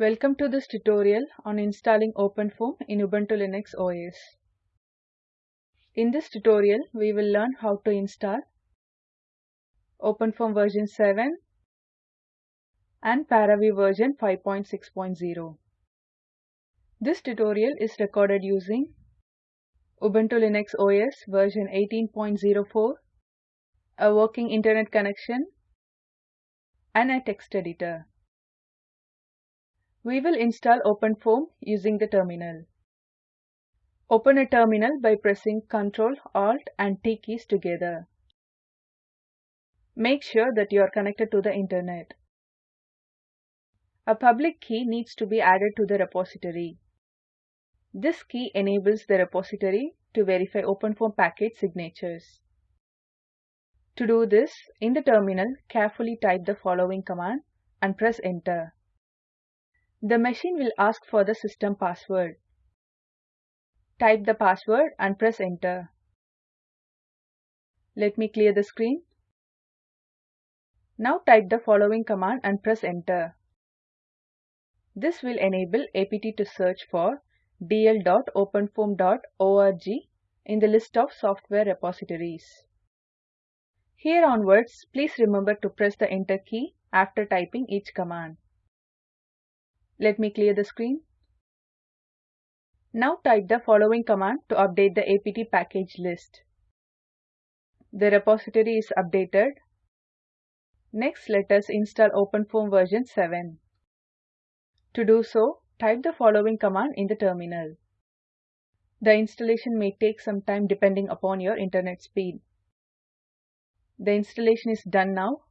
Welcome to this tutorial on installing OpenFOAM in Ubuntu Linux OS. In this tutorial, we will learn how to install OpenFOAM version 7 and ParaView version 5.6.0. This tutorial is recorded using Ubuntu Linux OS version 18.04, a working internet connection, and a text editor. We will install OpenFOAM using the terminal. Open a terminal by pressing Ctrl, Alt and T keys together. Make sure that you are connected to the internet. A public key needs to be added to the repository. This key enables the repository to verify OpenFOAM package signatures. To do this, in the terminal, carefully type the following command and press enter. The machine will ask for the system password. Type the password and press enter. Let me clear the screen. Now type the following command and press enter. This will enable APT to search for dl.openfoam.org in the list of software repositories. Here onwards, please remember to press the enter key after typing each command. Let me clear the screen. Now type the following command to update the apt package list. The repository is updated. Next, let us install OpenFOAM version 7. To do so, type the following command in the terminal. The installation may take some time depending upon your internet speed. The installation is done now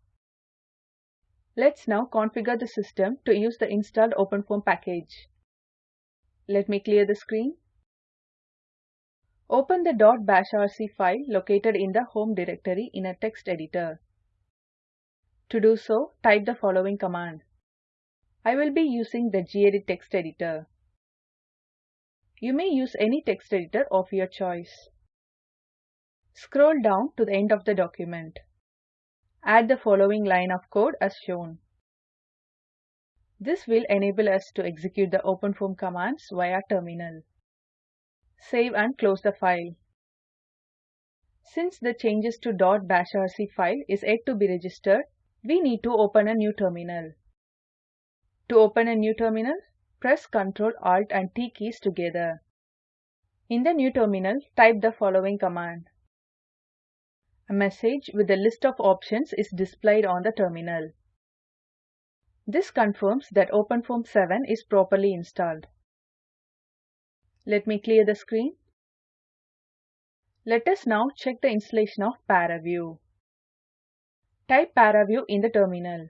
Let's now configure the system to use the installed OpenFOAM package. Let me clear the screen. Open the .bashrc file located in the home directory in a text editor. To do so, type the following command. I will be using the gedit text editor. You may use any text editor of your choice. Scroll down to the end of the document. Add the following line of code as shown. This will enable us to execute the OpenFOAM commands via terminal. Save and close the file. Since the changes to .bashrc file is yet to be registered, we need to open a new terminal. To open a new terminal, press Ctrl, Alt and T keys together. In the new terminal, type the following command. A message with a list of options is displayed on the terminal. This confirms that OpenFOAM 7 is properly installed. Let me clear the screen. Let us now check the installation of ParaView. Type ParaView in the terminal.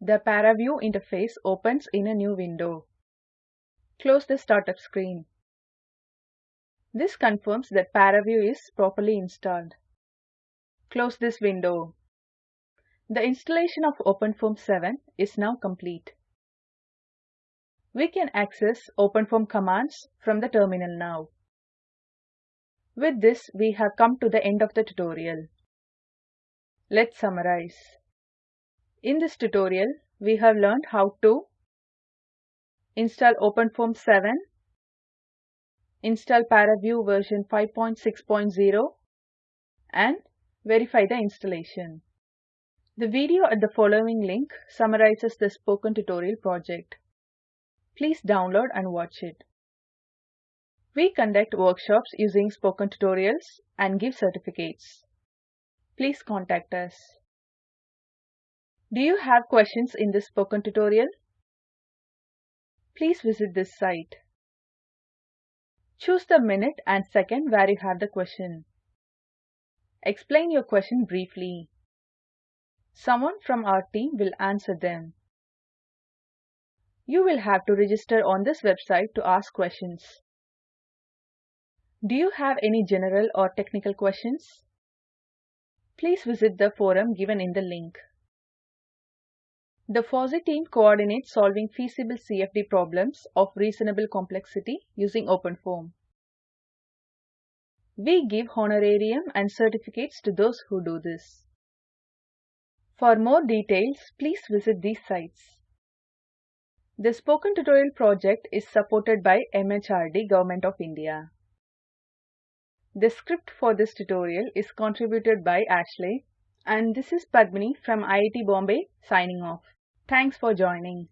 The ParaView interface opens in a new window. Close the startup screen. This confirms that ParaView is properly installed. Close this window. The installation of OpenFOAM 7 is now complete. We can access OpenFOAM commands from the terminal now. With this, we have come to the end of the tutorial. Let's summarize. In this tutorial, we have learned how to install OpenFOAM 7, install ParaView version 5.6.0, and verify the installation. The video at the following link summarizes the spoken tutorial project. Please download and watch it. We conduct workshops using spoken tutorials and give certificates. Please contact us. Do you have questions in this spoken tutorial? Please visit this site. Choose the minute and second where you have the question. Explain your question briefly. Someone from our team will answer them. You will have to register on this website to ask questions. Do you have any general or technical questions? Please visit the forum given in the link. The FOSSEE team coordinates solving feasible CFD problems of reasonable complexity using OpenFOAM. We give honorarium and certificates to those who do this. For more details, please visit these sites. The Spoken Tutorial project is supported by MHRD Government of India. The script for this tutorial is contributed by Ashley and this is Padmini from IIT Bombay signing off. Thanks for joining.